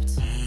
accept.